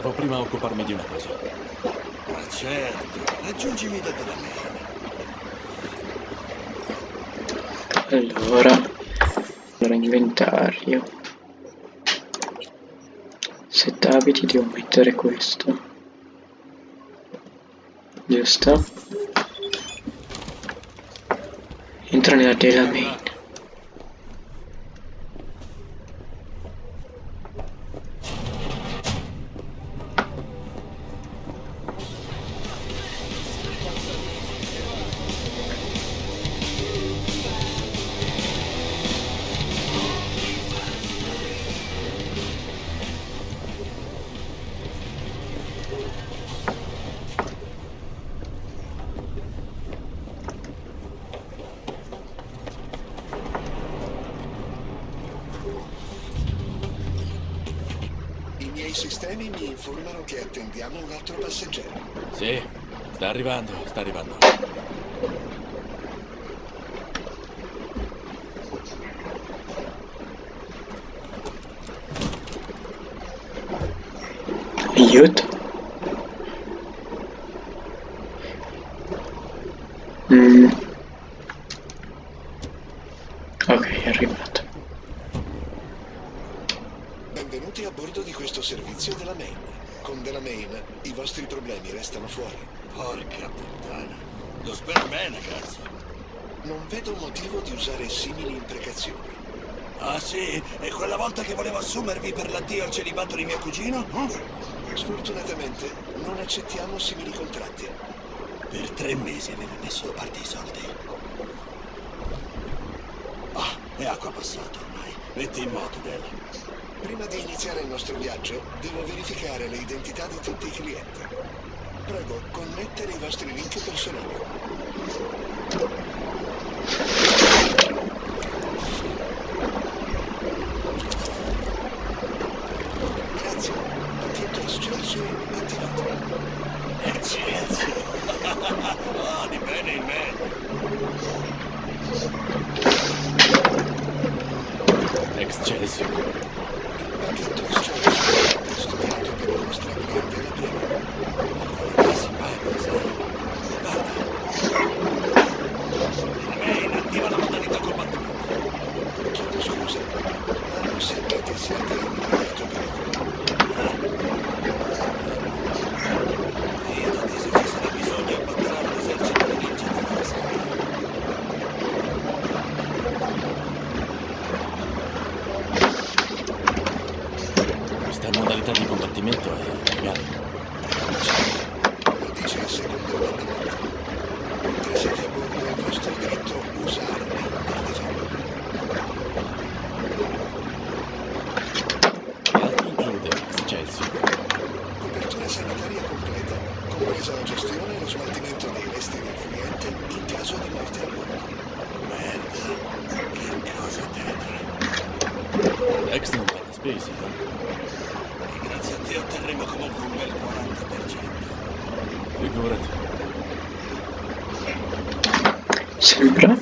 Devo prima occuparmi di una cosa. Ma certo, raggiungimi da della mail. Allora, allora inventario. Set abiti devo mettere questo. Giusto? Entra nella della sistemi mi informano che attendiamo un altro passeggero. Sì, sta arrivando, sta arrivando. Aiuto. Mm. Ok, è arrivato. Benvenuti a bordo di questo servizio della Main. Con della Main i vostri problemi restano fuori. Porca puttana. Lo spero bene, cazzo. Non vedo motivo di usare simili imprecazioni. Ah sì? E quella volta che volevo assumervi per l'addio al celibato di mio cugino? No? Sfortunatamente non accettiamo simili contratti. Per tre mesi avevo messo da parte i soldi. Ah, è acqua passata ormai. Metti in moto, Del. Prima di iniziare il nostro viaggio, devo verificare le identità di tutti i clienti. Prego, connettere i vostri link personali. Grazie. Pacchetto Excelsior attivato. Excelsior. Ah, di bene in me. Excelsior. Pacchetto Excelsior scusa, non sembra che siate in immediato pericolo. Vedo che se ci sarà bisogno abbatterà un esercito di ninja della serie. Questa modalità di combattimento è legale. Lo dice il secondo ordinamento. Mentre siete a bordo è vostro diritto usarli per difendervi. Che altro include Excelsior? Copertura sanitaria completa, compresa la gestione e lo smaltimento dei resti del cliente in caso di morte a bordo. Merda. Che cosa tetra. Ex non paga spese, no? Grazie a te otterremo comunque un bel 40%. Figurati. Sembra?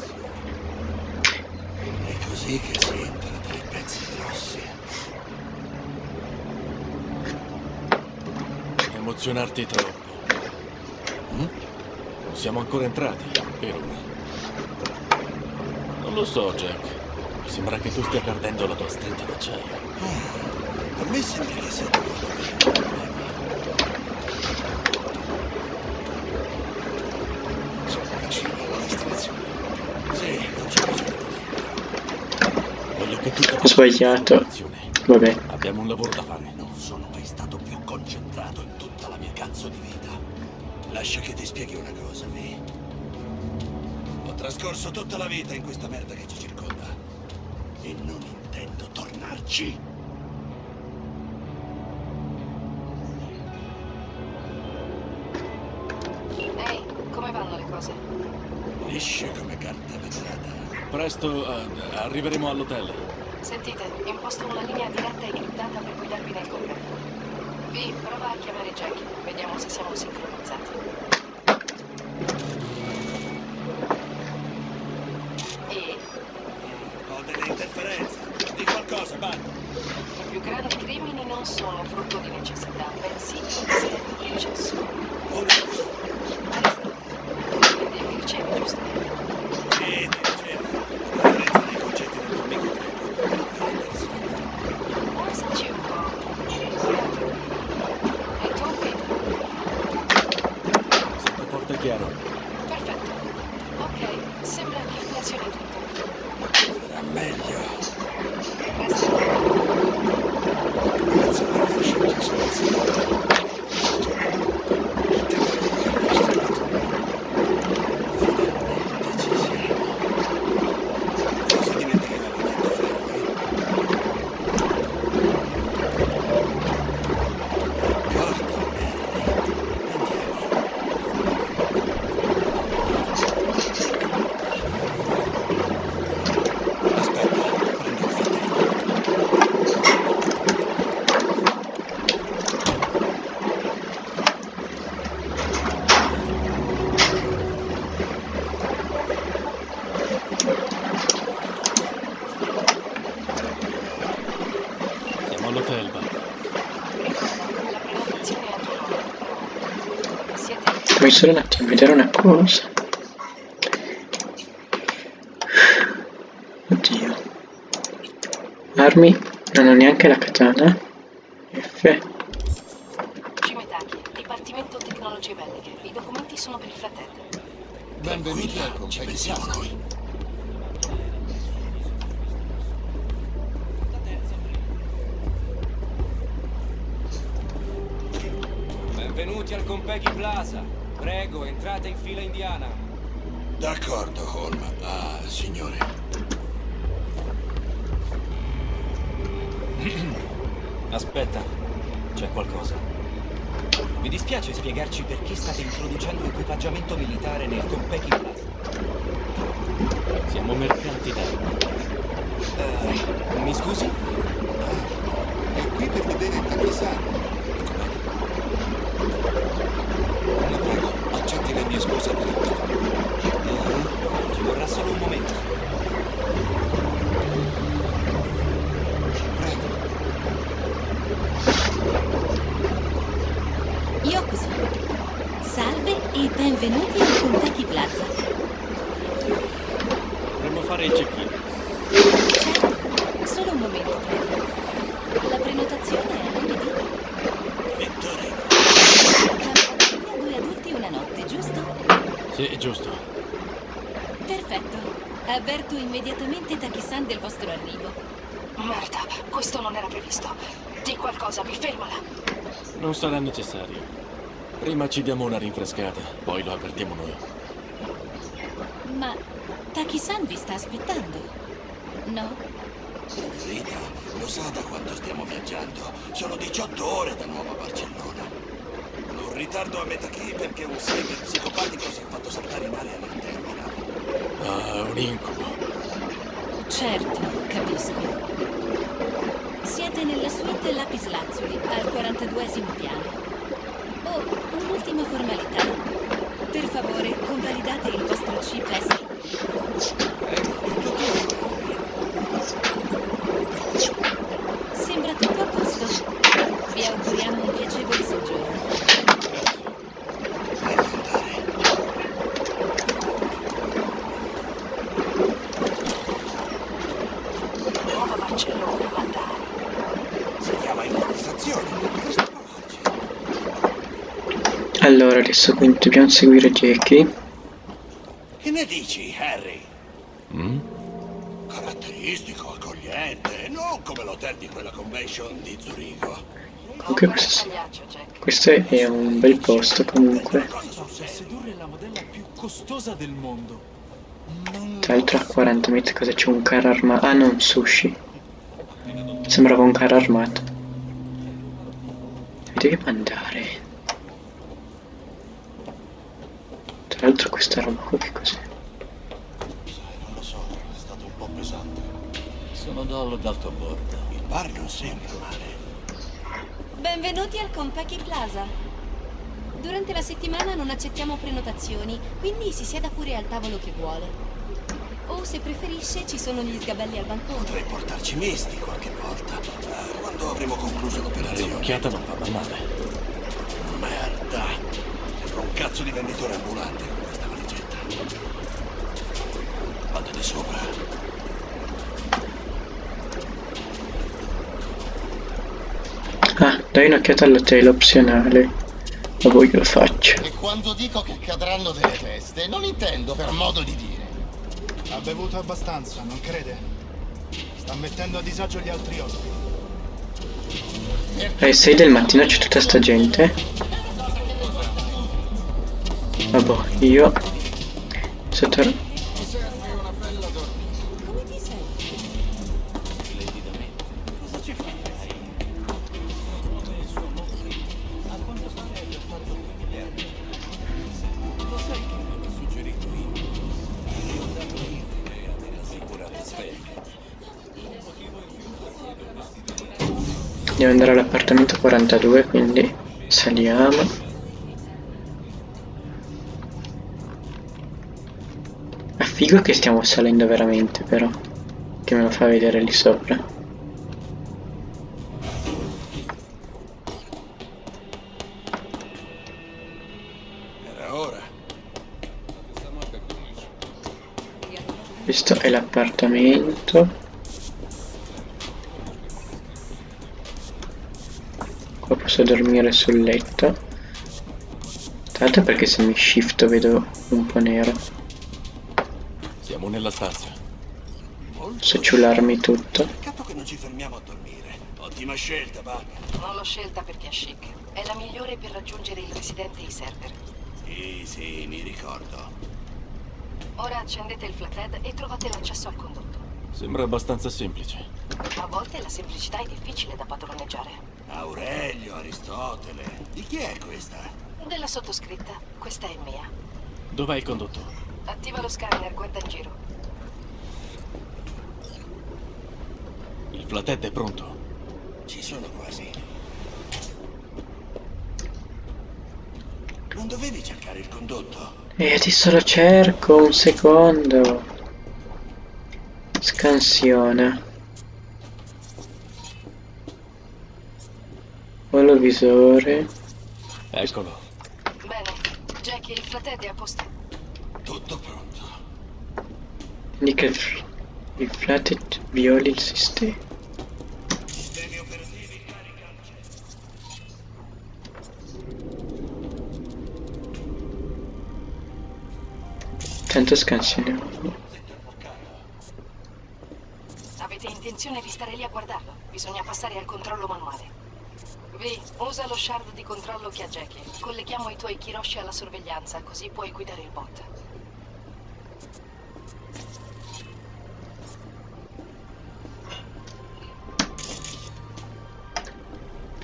È così che si entra tra i pezzi grossi. Emozionarti troppo. Mm? Non siamo ancora entrati, per ora. Non lo so, Jack. Mi sembra che tu stia perdendo la tua stretta d'acciaio. A me sembra che sia ha problemi. Siamo vicini alla destinazione. Sì, non c'è bisogno Voglio che tu Ho sbagliato. Vabbè. Abbiamo un lavoro da fare. Non sono mai stato più concentrato in tutta la mia cazzo di vita. Lascia che ti spieghi una cosa, Vi. Ho trascorso tutta la vita in questa merda che ci circonda. E non intendo tornarci. Carta vetrata. Presto eh, arriveremo all'hotel. Sentite, imposto una linea diretta e criptata per guidarvi nel completo. Vi prova a chiamare Jackie, vediamo se siamo sincronizzati. E Ho delle interferenze. Di qualche qualcosa, Bud. I più grandi crimini non sono frutto di necessità, bensì di un desiderio di eccesso. Ora, Aristotele. Quindi mi ricevi, giusto? sì, ti dicevo. La differenza dei concetti del tuo amico greco. È interessante. Pensaci un po'. Guardate. E tu qui? Sento forte e chiaro. Perfetto. Ok, che funzioni tutto. Sarà meglio. Contatto. Grazie per aver scelto il servizio di Finalmente ci siamo. Cosa dimentica la lunetta ferro, eh? D'accordo, Harry. Andiamo. Aspetta, prendo il fratello. Siamo all'hotel, Bob. Ricorda, la prenotazione è a tuo nome. Siete Fammi solo un attimo vedere una cosa. Oddio. Armi, non ho neanche la katana. F. Cimetaki, Dipartimento Tecnologie Belliche. I documenti sono per il fratello. Benvenuti al noi. Benvenuti al Compaghi Plaza. Prego, entrate in fila indiana. D'accordo, Holm. Ah, signore. Aspetta, c'è qualcosa. Mi dispiace spiegarci perché state introducendo equipaggiamento militare nel Compaghi Plaza. Siamo mercanti d'armi. Eh, mi scusi? È qui per vedere il Takisan. La prego, accetti le mie scuse per questo. Eh, ci vorrà solo un momento. Prego. Yokoso. Salve e benvenuti al Kentucky Plaza. Dovremmo fare il check-in. Certo, solo un momento, prego. La prenotazione è a nome di Vittorino. Camera due adulti e una notte, giusto? Sì, giusto. Perfetto. Avverto immediatamente Taki-san del vostro arrivo. Merda, questo non era previsto. Di qualcosa, mi fermala. Non sarà necessario. Prima ci diamo una rinfrescata, poi lo avvertiamo noi. Ma Taki-san vi sta aspettando? No? Rita, lo sa da quanto stiamo viaggiando. Sono 18 ore da Nuova Barcellona. Un ritardo a metà chi perché un cyber psicopatico si è fatto saltare in aria nel terminal. Ah, un incubo. Certo, capisco. Siete nella suite Lapis Lazzuli, al 42esimo piano. Oh, un'ultima formalità. Per favore, convalidate il vostro chip S. Sembra tutto a posto. Vi auguriamo un piacevole soggiorno. Meglio andare. Nuova Barcellona, ma dai. Si chiama improvvisazione. Dovresti provarci. Allora, adesso quindi dobbiamo seguire Jackie. Che ne dici, Harry? Mm? Caratteristico, accogliente, non come l'hotel di quella convention di Zurigo. Comunque questo, questo è un bel posto comunque. Tra l'altro a 40 metri cosa c'è un carro armato? Ah no, un sushi. Sembrava un carro armato. Dobbiamo andare? Tra l'altro questa roba qua che cos'è? Non lo so, è stato un po' pesante. Sono Dollo d'alto bordo. Il bar non sembra male. Benvenuti al Compaghi Plaza. Durante la settimana non accettiamo prenotazioni, quindi si sieda pure al tavolo che vuole. O se preferisce, ci sono gli sgabelli al bancone. Potrei portarci misti qualche volta. Quando avremo concluso l'operazione. Un'occhiata non va male. Merda! Sembra un cazzo di venditore ambulante con questa valigetta. Vado di sopra. Ah, dai un'occhiata alla tela opzionale. Ma poi lo faccio. E quando dico che cadranno delle teste, non intendo per modo di dire. Ha bevuto abbastanza, non crede? Sta mettendo a disagio gli altri ospiti. Alle 6 del mattino c'è tutta sta gente. Vabbè, io... Sotto... Devo andare all'appartamento 42, quindi saliamo. È figo che stiamo salendo veramente, però. Che me lo fa vedere lì sopra. Era ora. Questo è l'appartamento. Posso dormire sul letto. Tra l'altro perché se mi shifto vedo un po' nero. Siamo nella stanza. Posso ciularmi tutto. Peccato che non ci fermiamo a dormire. Ottima scelta, Bug. Non l'ho scelta perché è chic. È la migliore per raggiungere il residente e i server. Sì, sì, mi ricordo. Ora accendete il flathead e trovate l'accesso al condotto. Sembra abbastanza semplice. A volte la semplicità è difficile da padroneggiare. Aurelio, Aristotele. Di chi è questa? Della sottoscritta, questa è mia. Dov'è il condotto? Attiva lo scanner, guarda in giro. Il flathead è pronto. Ci sono quasi. Non dovevi cercare il condotto? E adesso lo cerco, un secondo. Scansiona. Olovisore. Eccolo. Bene, Jackie, il flathead è a posto. Tutto pronto. Indica il, f- il flathead violi il sistema. Sistemi operativi carica al Tanto scansioniamo. Avete intenzione di stare lì a guardarlo? Bisogna passare al controllo manuale. Vi, usa lo shard di controllo che ha Jackie. Colleghiamo i tuoi Kiroshi alla sorveglianza, così puoi guidare il bot.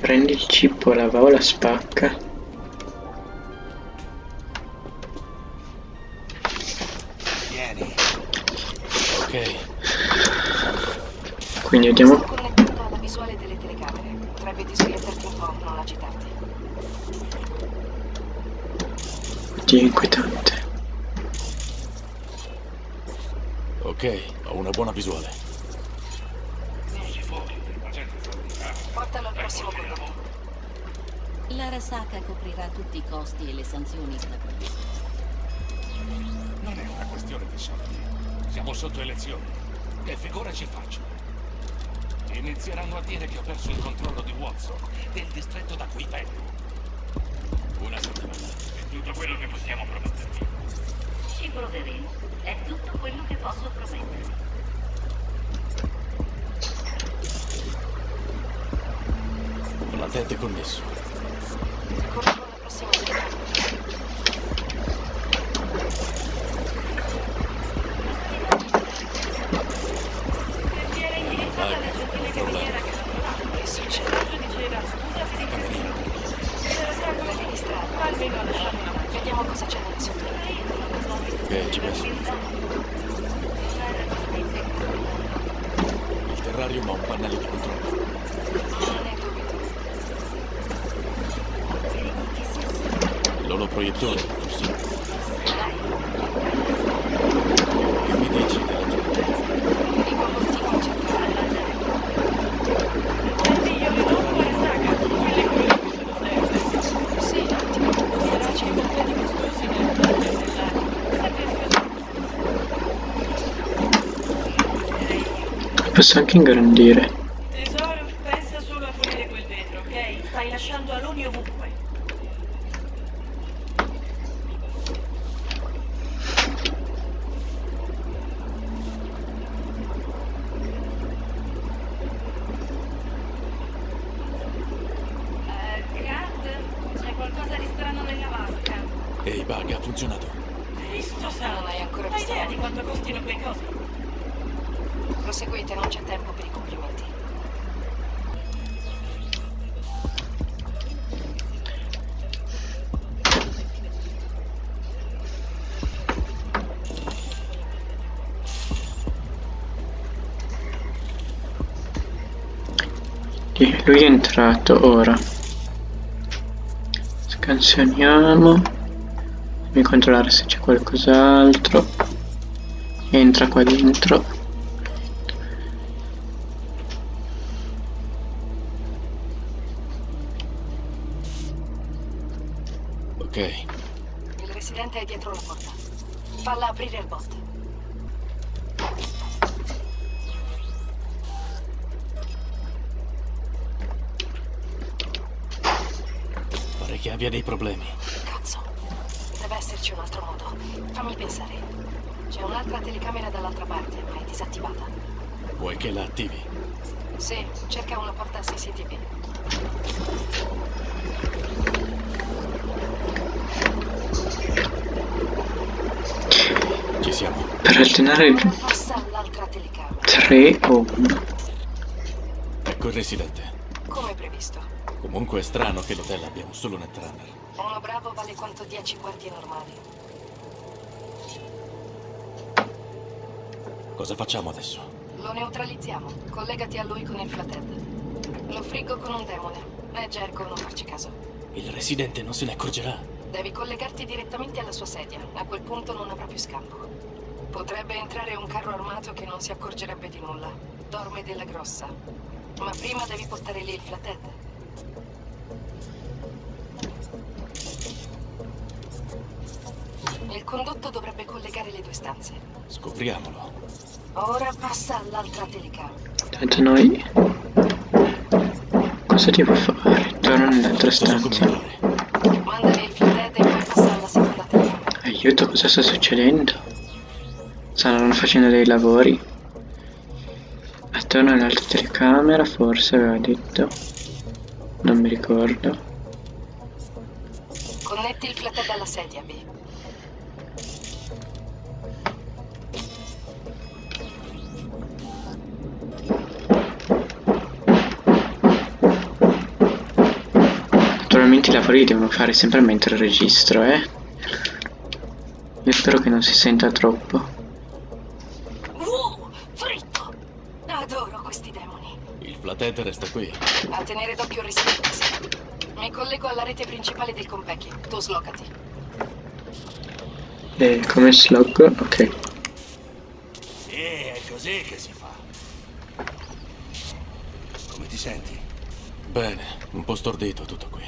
Prendi il cippo, la va o la spacca. Vieni. Ok. Quindi Sto vediamo. connettendo alla visuale delle telecamere. Potrebbe disorientarti un po', non agitarti. Oddio, inquietante. Ok, ho una buona visuale. Portalo al prossimo condotto. L'Arasaka coprirà tutti i costi e le sanzioni da. Non è una questione di soldi. Siamo sotto elezioni. Che figura ci faccio? Inizieranno a dire che ho perso il controllo di Watson, del distretto da cui vengo. Una settimana. È tutto quello che possiamo promettervi. Ci proveremo. È tutto quello che posso promettervi. Flathead è connesso. Corro alla prossima telecamera. Posso anche ingrandire. Tesoro, pensa solo a pulire quel vetro, ok? Stai lasciando aloni ovunque. Eh, Kat, c'è qualcosa di strano nella vasca. Ehi, Bug, ha funzionato. Cristo santo. Hai ancora idea di quanto costino quei cosi? Proseguite, non c'è tempo per i complimenti. Lui è entrato ora. Scansioniamo. Fammi controllare se c'è qualcos'altro. Entra qua dentro. Ok, Il residente è dietro la porta. Falla aprire il bot. pare che abbia dei problemi. Cazzo. Deve esserci un altro modo. Fammi pensare. C'è un'altra telecamera dall'altra parte, ma è disattivata. Vuoi che la attivi? Sì, cerca una porta CCTV. Per telecamera. 3 o 1. Ecco il residente. Come previsto. Comunque è strano che l'hotel abbia un solo netrunner. Uno bravo vale quanto 10 guardie normali. Cosa facciamo adesso? Lo neutralizziamo. Collegati a lui con il flathead. Lo friggo con un demone. È Jerko non farci caso. Il residente non se ne accorgerà. Devi collegarti direttamente alla sua sedia. A quel punto non avrà più scampo. Potrebbe entrare un carro armato che non si accorgerebbe di nulla. Dorme della grossa. Ma prima devi portare lì il flathead. Il condotto dovrebbe collegare le due stanze. Scopriamolo. Ora passa all'altra telecamera. Tanto noi... Cosa devo fare? Torno nell'altra stanza. Mandali il flathead e poi passa alla seconda telecamera. Aiuto, cosa sta succedendo? Stanno facendo dei lavori. Attorno all'altra telecamera, forse aveva detto. Non mi ricordo. Connetti il flathead alla sedia, B. Naturalmente i lavori li devono fare sempre mentre registro, eh. Io spero che non si senta troppo. Flathead resta qui. A tenere d'occhio il residente. Mi collego alla rete principale del Compecchi. Tu slogati. E come slog? Ok. Sì, è così che si fa. Come ti senti? Bene, un po' stordito tutto qui.